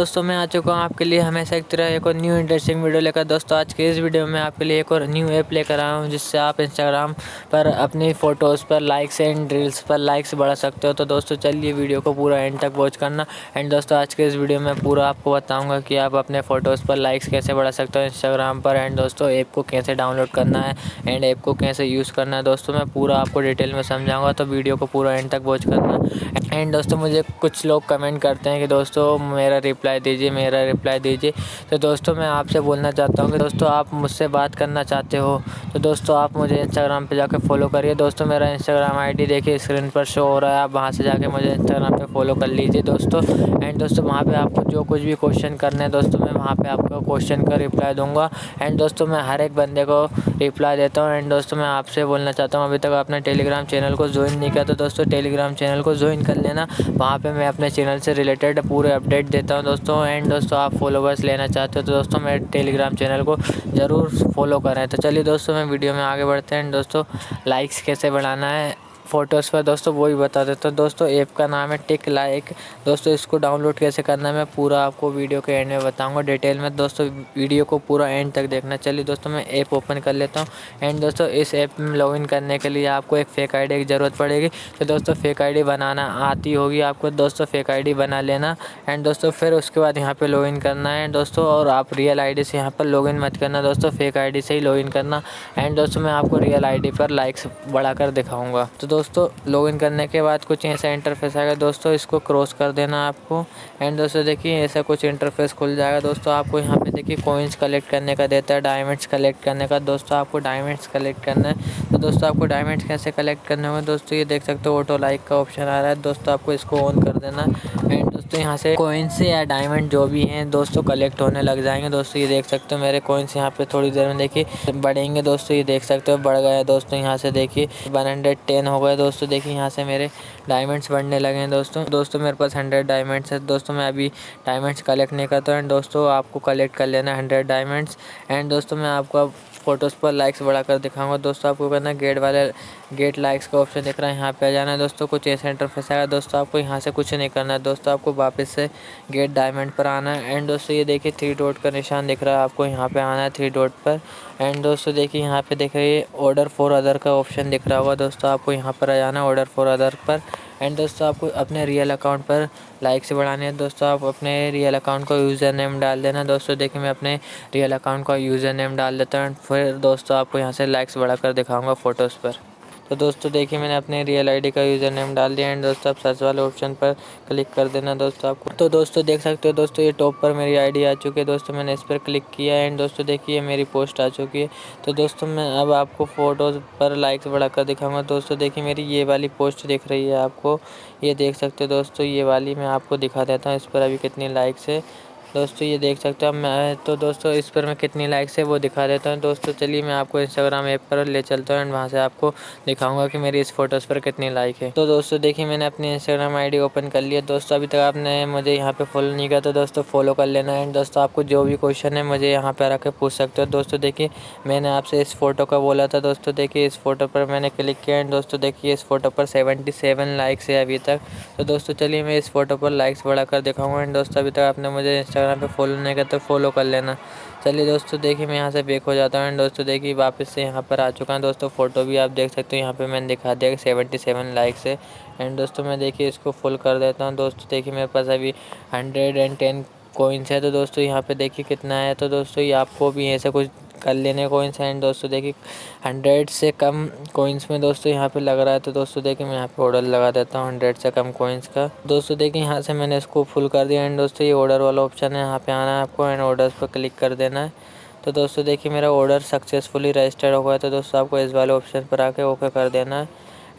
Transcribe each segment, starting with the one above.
दोस्तों, मैं आ चुका हूँ आपके लिए हमेशा एक तरह एक और न्यू इंटरेस्टिंग वीडियो लेकर। दोस्तों, आज के इस वीडियो में आपके लिए एक और न्यू ऐप लेकर आया हूँ, जिससे आप इंस्टाग्राम पर अपनी फ़ोटोज़ पर लाइक्स एंड रील्स पर लाइक्स बढ़ा सकते हो। तो दोस्तों, चलिए वीडियो को पूरा एंड तक वॉच करना। एंड दोस्तों, आज के इस वीडियो में पूरा आपको बताऊँगा कि आप अपने फ़ोटोज़ पर लाइक्स कैसे बढ़ा सकते हो इंस्टाग्राम पर। एंड दोस्तों ऐप को कैसे डाउनलोड करना है एंड ऐप को कैसे यूज़ करना है। दोस्तों, मैं पूरा आपको डिटेल में समझाऊँगा तो वीडियो को पूरा एंड तक वॉच करना। एंड दोस्तों, मुझे कुछ लोग कमेंट करते हैं कि, दोस्तों, मेरा रिप्लाई दीजिए, मेरा रिप्लाई दीजिए। तो दोस्तों, मैं आपसे बोलना चाहता हूँ कि दोस्तों, आप मुझसे बात करना चाहते हो तो दोस्तों, आप मुझे इंस्टाग्राम पे जाकर फॉलो करिए। दोस्तों, मेरा इंस्टाग्राम आईडी देखिए स्क्रीन पर शो हो रहा है। आप वहाँ से जाके मुझे इंस्टाग्राम पे फॉलो कर लीजिए दोस्तों। एंड दोस्तों, वहाँ पे आपको जो कुछ भी क्वेश्चन करने हैं, दोस्तों, मैं वहाँ पे आपको क्वेश्चन का रिप्लाई दूँगा। एंड दोस्तों, मैं हर एक बंदे को रिप्लाई देता हूँ। एंड दोस्तों, मैं आपसे बोलना चाहता हूँ, अभी तक आपने टेलीग्राम चैनल को ज्वाइन नहीं किया तो दोस्तों टेलीग्राम चैनल को ज्वाइन कर लेना। वहाँ पर मैं अपने चैनल से रिलेटेड पूरे अपडेट देता हूँ। दोस्तों एंड दोस्तों, आप फॉलोवर्स लेना चाहते हो तो दोस्तों, मेरे टेलीग्राम चैनल को ज़रूर फॉलो करें। तो चलिए दोस्तों, मैं वीडियो में आगे बढ़ते हैं। दोस्तों लाइक्स कैसे बढ़ाना है? फ़ोटोज़ पर दोस्तों, वो भी बता देता हूँ। दोस्तों, ऐप का नाम है टिक लाइक दोस्तों, इसको डाउनलोड कैसे करना है, मैं पूरा आपको वीडियो के एंड में बताऊँगा डिटेल में। दोस्तों, वीडियो को पूरा एंड तक देखना। चलिए दोस्तों, मैं ऐप ओपन कर लेता हूँ। एंड दोस्तों, इस ऐप में लॉगिन करने के लिए आपको एक फ़ेक आईडी की ज़रूरत पड़ेगी। तो दोस्तों फेक आईडी बनाना आती होगी आपको। दोस्तों फेक आईडी बना लेना। एंड दोस्तों, फिर उसके बाद यहाँ पर लॉगिन करना है। दोस्तों, और आप रियल आईडी से यहाँ पर लॉगिन मत करना। दोस्तों फेक आईडी से ही लॉगिन करना। एंड दोस्तों, मैं आपको रियल आईडी पर लाइक्स बढ़ाकर दिखाऊँगा। तो दोस्तों लॉगिन करने के बाद कुछ ऐसा इंटरफेस आएगा। दोस्तों, इसको क्रॉस कर देना आपको। एंड दोस्तों, देखिए, ऐसा कुछ इंटरफेस खुल जाएगा। दोस्तों, आपको यहाँ पे देखिए कोइंस कलेक्ट करने का देता है डायमंड्स कलेक्ट करने का। दोस्तों, आपको डायमंड्स कलेक्ट करना है। तो दोस्तों, आपको डायमंड्स कैसे कलेक्ट करने होंगे? दोस्तों, ये देख सकते हो ऑटो लाइक का ऑप्शन आ रहा है। दोस्तों, आपको इसको ऑन कर देना। दोस्तों यहाँ से कोइंस या डायमंड जो भी हैं, दोस्तों कलेक्ट होने लग जाएँगे। दोस्तों, ये देख सकते हो मेरे कोइंस यहाँ पे थोड़ी देर में देखिए बढ़ेंगे। दोस्तों, ये देख सकते हो बढ़ गए दोस्तों, यहाँ से देखिए वन हंड्रेड टेन हो गए दोस्तों, देखिए यहाँ से मेरे डायमंड्स बढ़ने लगे हैं। दोस्तों दोस्तों, मेरे पास हंड्रेड डायमंड्स है। दोस्तों, मैं अभी डायमंड्स कलेक्ट नहीं करता हूँ। एंड दोस्तों, आपको कलेक्ट कर लेना हंड्रेड डायमंड्स एंड दोस्तों, मैं आपको फ़ोटोज़ पर लाइक्स बढ़ाकर दिखाऊँगा। दोस्तों, आपको करना गेट वाले गेट लाइक्स का ऑप्शन दिख रहा है, यहाँ पे आ जाना। है दोस्तों, कुछ ऐसा इंटरफेस आएगा दोस्तों, आपको यहाँ से कुछ नहीं करना। है दोस्तों, आपको वापस से गेट डायमंड पर आना है। एंड दोस्तों, ये देखिए थ्री डॉट का निशान दिख रहा है आपको। यहाँ पे आना है थ्री डॉट पर। एंड दोस्तों, देखिए, यहाँ पे देख रही है ऑर्डर फॉर अदर का ऑप्शन दिख रहा होगा। दोस्तों, आपको यहाँ पर आ जाना है ऑर्डर फॉर अदर पर। एंड दोस्तों आपको अपने रियल अकाउंट पर लाइक से बढ़ाने हैं। दोस्तों आप अपने रियल अकाउंट का यूज़र नेम डाल देना। दोस्तों देखिए मैं अपने रियल अकाउंट का यूज़र नेम डाल देता हूँ। फिर दोस्तों आपको यहाँ से लाइक्स बढ़ाकर दिखाऊँगा फ़ोटोज़ पर। तो दोस्तों, देखिए, मैंने अपने रियल आईडी का यूज़र नेम डाल दिया एंड दोस्तों, आप सर्च वाले ऑप्शन पर क्लिक कर देना दोस्तों आपको। तो दोस्तों, देख सकते हो दोस्तों, ये टॉप पर मेरी आईडी आ चुकी है। दोस्तों, मैंने इस पर क्लिक किया एंड दोस्तों, देखिए मेरी पोस्ट आ चुकी है। तो दोस्तों, मैं अब आपको फ़ोटोज़ पर लाइक्स बढ़ाकर दिखाऊँगा। दोस्तों, देखिए, मेरी ये वाली पोस्ट दिख रही है आपको। ये देख सकते हो दोस्तों, ये वाली मैं आपको दिखा देता हूँ। इस पर अभी कितनी लाइक्स है। दोस्तों, ये देख सकते हो मैं तो दोस्तों, इस पर मैं कितनी लाइक्स है वो दिखा देता हूँ। दोस्तों, चलिए मैं आपको इंस्टाग्राम ऐप पर ले चलता हूँ एंड वहाँ से आपको दिखाऊँगा कि मेरी इस फ़ोटोज़ पर कितनी लाइक है। तो दोस्तों, देखिए, मैंने अपनी इंस्टाग्राम आईडी ओपन कर लिया दोस्तों, अभी तक आपने मुझे यहाँ पे फॉलो नहीं किया तो दोस्तों फॉलो कर लेना एंड दोस्तों, आपको जो भी क्वेश्चन है, मुझे यहाँ पर आकर पूछ सकते हो। दोस्तों, देखिए, मैंने आपसे इस फ़ोटो का बोला था। दोस्तों, देखिए, इस फ़ोटो पर मैंने क्लिक किया एंड दोस्तों, देखिए, इस फ़ोटो पर सेवेंटी सेवन लाइक्स है अभी तक। तो दोस्तों, चलिए मैं इस फ़ोटो पर लाइक्स बढ़ाकर दिखाऊँगा। एंड दोस्तों, अभी तक आपने मुझे इंस्टाग्राम पे फॉलो नहीं करते फॉलो कर लेना। चलिए दोस्तों, देखिए मैं यहाँ से बेक हो जाता हूँ दोस्तों देखिए वापस से यहाँ पर आ चुका है। दोस्तों फ़ोटो भी आप देख सकते हो, यहाँ पे मैंने दिखा दिया सेवेंटी सेवन लाइक्स है। एंड दोस्तों, मैं देखिए इसको फुल कर देता हूँ। दोस्तों, देखिए मेरे पास अभी हंड्रेड एंड टेन कोइंस है। तो दोस्तों, यहाँ पे देखिए कितना है। तो दोस्तों, ये आपको भी ऐसा कुछ कर लेने कोइंस एंड दोस्तों देखिए हंड्रेड से कम कोइंस में दोस्तों यहाँ पे लग रहा है तो दोस्तों देखिए मैं यहाँ पे ऑर्डर लगा देता हूँ हंड्रेड से कम कोइंस का। दोस्तों देखिए यहाँ से मैंने इसको फुल कर दिया। एंड दोस्तों ये ऑर्डर वाला ऑप्शन है, यहाँ पे आना है आपको एंड ऑर्डर पर क्लिक कर देना है। तो दोस्तों देखिए मेरा ऑर्डर सक्सेसफुली रजिस्टर्ड हो गया तो दोस्तों आपको इस वाले ऑप्शन पर आके ओके कर देना है।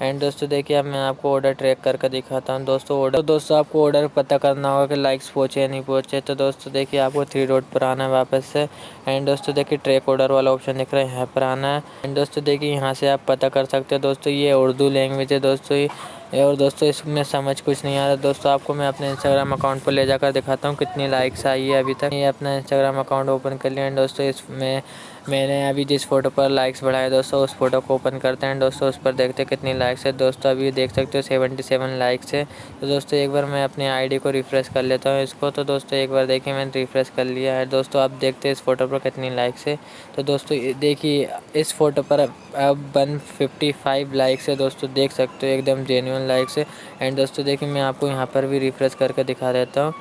एंड दोस्तों देखिए अब मैं आपको ऑर्डर ट्रैक करके दिखाता हूँ। दोस्तों ऑर्डर तो दोस्तों आपको ऑर्डर पता करना होगा कि लाइक्स पहुँचे या नहीं पहुँचे। तो दोस्तों देखिए आपको थ्री रोड पर आना है वापस से। एंड दोस्तों देखिए ट्रैक ऑर्डर वाला ऑप्शन दिख रहा है, यहाँ पर आना है। एंड दोस्तों देखिए यहाँ से आप पता कर सकते हो दोस्तों ये उर्दू लैंग्वेज है दोस्तों ये। और दोस्तों, इसमें समझ कुछ नहीं आ रहा। दोस्तों, आपको मैं अपने इंस्टाग्राम अकाउंट पर ले जाकर दिखाता हूँ कितनी लाइक्स आई है अभी तक। ये अपना इंस्टाग्राम अकाउंट ओपन कर लिया एंड दोस्तों, इसमें मैंने अभी जिस फ़ोटो पर लाइक्स बढ़ाए, दोस्तों, उस फ़ोटो को ओपन करते हैं। दोस्तों, उस पर देखते हैं कितनी लाइक्स है। दोस्तों, अभी देख सकते हो सेवेंटी सेवन लाइक्स है। तो दोस्तों, एक बार मैं अपनी आईडी को रिफ़्रेश कर लेता हूँ इसको। तो दोस्तों, एक बार देखिए, मैंने रिफ़्रेश कर लिया है। दोस्तों, आप देखते हैं इस फ़ोटो पर कितनी लाइक्स है। तो दोस्तों देखिए, इस फ़ोटो पर अब वन फिफ्टी फाइव लाइक्स है। दोस्तों, देख सकते हो, एकदम जेन्यून लाइक्स है एंड दोस्तों, देखिए, मैं आपको यहाँ पर भी रिफ़्रेश करके दिखा देता हूँ।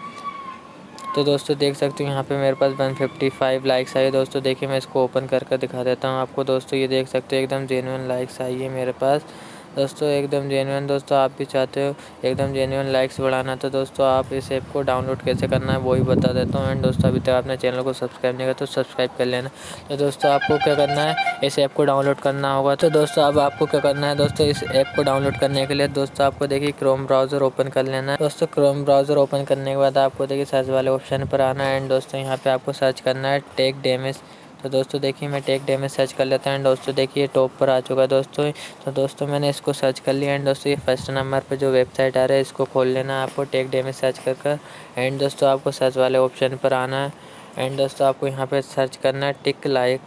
तो दोस्तों, देख सकते हो, यहाँ पे मेरे पास 155 लाइक्स आई दोस्तों, देखिए, मैं इसको ओपन करके दिखा देता हूँ आपको। दोस्तों, ये देख सकते हो, एकदम जेनुअन लाइक्स आई है मेरे पास। दोस्तों, एकदम जेनुअन दोस्तों, आप भी चाहते हो एकदम जेनुअन लाइक्स बढ़ाना तो दोस्तों, आप इस ऐप को डाउनलोड कैसे करना है, वो ही बता देता हूँ। एंड दोस्तों, अभी तक आपने चैनल को सब्सक्राइब नहीं किया तो सब्सक्राइब कर लेना। तो दोस्तों, आपको क्या करना है, इस ऐप को डाउनलोड करना होगा। तो दोस्तों, अब आपको क्या करना है, दोस्तों, इस ऐप को डाउनलोड करने के लिए दोस्तों, आपको देखिए क्रोम ब्राउज़र ओपन कर लेना है। दोस्तों क्रोम ब्राउज़र ओपन करने के बाद आपको देखिए सर्च वाले ऑप्शन पर आना है। एंड दोस्तों, यहाँ पर आपको सर्च करना है टेक डैमेज तो दोस्तों देखिए मैं टेक डे में सर्च कर लेता हूँ दोस्तों देखिए टॉप पर आ चुका है दोस्तों। तो दोस्तों मैंने इसको सर्च कर लिया एंड दोस्तों ये फ़र्स्ट नंबर पर जो वेबसाइट आ रहा है इसको खोल लेना आपको टेक डे में सर्च कर कर। एंड दोस्तों आपको सर्च वाले ऑप्शन पर आना है। एंड दोस्तों आपको यहाँ पर सर्च करना है टिक लाइक।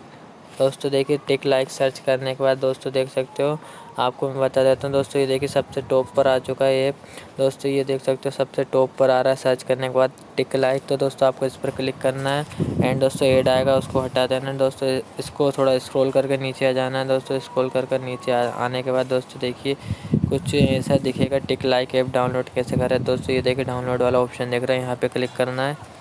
दोस्तों देखिए, टिक लाइक सर्च करने के बाद दोस्तों देख सकते हो, आपको मैं बता देता हूँ दोस्तों, ये देखिए सबसे टॉप पर आ चुका है ऐप दोस्तों ये देख सकते हो सबसे टॉप पर आ रहा है सर्च करने के बाद टिक लाइक। तो दोस्तों आपको इस पर क्लिक करना है एंड दोस्तों एड आएगा, उसको हटा देना है। दोस्तों इसको थोड़ा स्क्रॉल करके नीचे आ जाना है दोस्तों, स्क्रॉल कर कर नीचे आने के बाद दोस्तों देखिए, कुछ ऐसा दिखेगा टिक लाइक ऐप डाउनलोड कैसे करें दोस्तों ये देखिए डाउनलोड वाला ऑप्शन देख रहे हैं, यहाँ पर क्लिक करना है।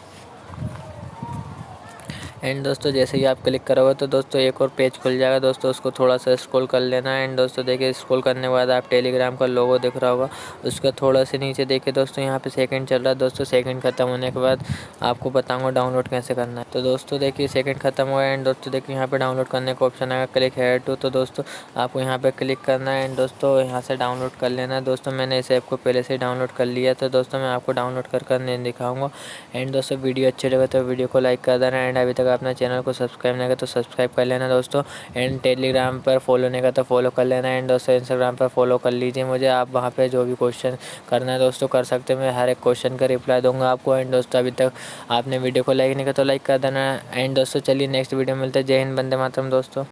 एंड दोस्तों, जैसे ही आप क्लिक करोगे तो दोस्तों एक और पेज खुल जाएगा। दोस्तों, उसको थोड़ा सा स्क्रॉल कर लेना है। एंड दोस्तों, देखिए स्क्रॉल करने के बाद आप टेलीग्राम का लोगो दिख रहा होगा। उसका थोड़ा सा नीचे देखिए दोस्तों, यहाँ पे सेकंड चल रहा है। दोस्तों सेकंड खत्म होने के बाद आपको बताऊँगा डाउनलोड कैसे करना है। तो दोस्तों, देखिए सेकंड खत्म हुआ एंड दोस्तों, देखिए, यहाँ पर डाउनलोड करने का ऑप्शन आएगा। क्लिक है टू तो दोस्तों, आपको यहाँ पर क्लिक करना है। एंड दोस्तों, यहाँ से डाउनलोड कर लेना है। दोस्तों, मैंने इस ऐप को पहले से डाउनलोड कर लिया तो दोस्तों, मैं आपको डाउनलोड कर कर नहीं दिखाऊँगा। एंड दोस्तों, वीडियो अच्छी लगे तो वीडियो को लाइक कर देना। एंड अभी तक अपने चैनल को सब्सक्राइब नहीं कर तो सब्सक्राइब कर लेना दोस्तों। एंड टेलीग्राम पर फॉलो नहीं करता तो फॉलो कर लेना। एंड दोस्तों इंस्टाग्राम पर फॉलो कर लीजिए मुझे। आप वहाँ पर जो भी क्वेश्चन करना है दोस्तों, कर सकते हैं। मैं हर एक क्वेश्चन का रिप्लाई दूँगा आपको। एंड दोस्तों, अभी तक आपने वीडियो को लाइक नहीं किया तो लाइक कर देना। एंड दोस्तों, चलिए नेक्स्ट वीडियो मिलते हैं। जय हिंद बंदे मातरम दोस्तों।